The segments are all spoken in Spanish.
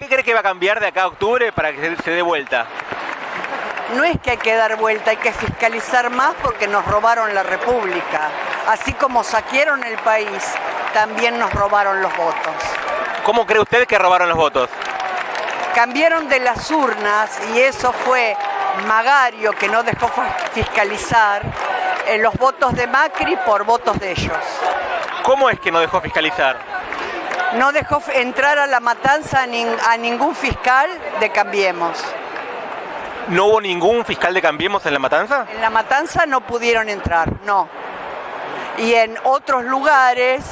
¿Qué cree que va a cambiar de acá a octubre para que se dé vuelta? No es que hay que dar vuelta, hay que fiscalizar más porque nos robaron la República. Así como saquearon el país, también nos robaron los votos. ¿Cómo cree usted que robaron los votos? Cambiaron de las urnas y eso fue Magario que no dejó fiscalizar eh, los votos de Macri por votos de ellos. ¿Cómo es que no dejó fiscalizar? No dejó entrar a la matanza a, ningún fiscal de Cambiemos. ¿No hubo ningún fiscal de Cambiemos en la matanza? En la matanza no pudieron entrar, no. Y en otros lugares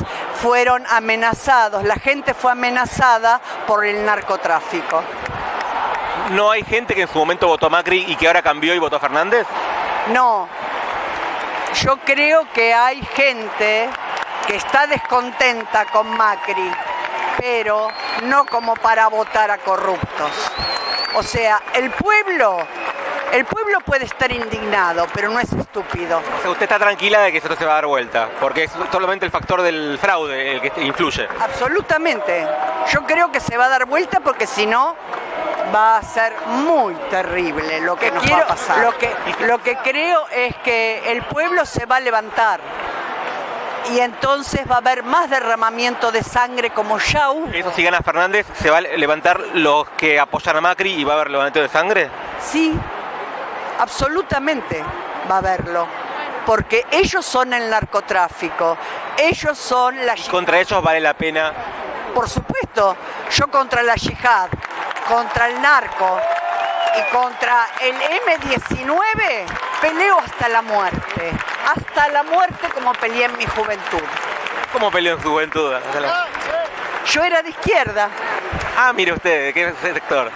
fueron amenazados, la gente fue amenazada por el narcotráfico. ¿No hay gente que en su momento votó a Macri y que ahora cambió y votó a Fernández? No. Yo creo que hay gente que está descontenta con Macri, pero no como para votar a corruptos. O sea, el pueblo, el pueblo puede estar indignado, pero no es estúpido. O sea, usted está tranquila de que esto se va a dar vuelta, porque es solamente el factor del fraude el que influye. Absolutamente. Yo creo que se va a dar vuelta porque si no, va a ser muy terrible lo que quiero, va a pasar. Lo que, lo que creo es que el pueblo se va a levantar y entonces va a haber más derramamiento de sangre como ya ¿Eso si gana Fernández, se va a levantar los que apoyan a Macri y va a haber levantamiento de sangre? Sí, absolutamente va a haberlo. Porque ellos son el narcotráfico, ellos son la... ¿Y contra ellos vale la pena? Por supuesto, yo contra la yihad, contra el narco y contra el M19 peleo hasta la muerte. Hasta la muerte como peleé en mi juventud. ¿Cómo peleó en su juventud? Yo era de izquierda. Ah, mire usted, ¿de qué sector?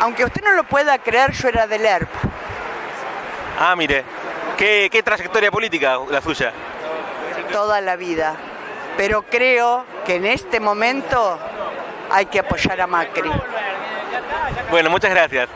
Aunque usted no lo pueda creer, yo era del ERP. Ah, mire. ¿Qué, ¿Qué trayectoria política la suya? Toda la vida. Pero creo que en este momento hay que apoyar a Macri. Bueno, muchas gracias.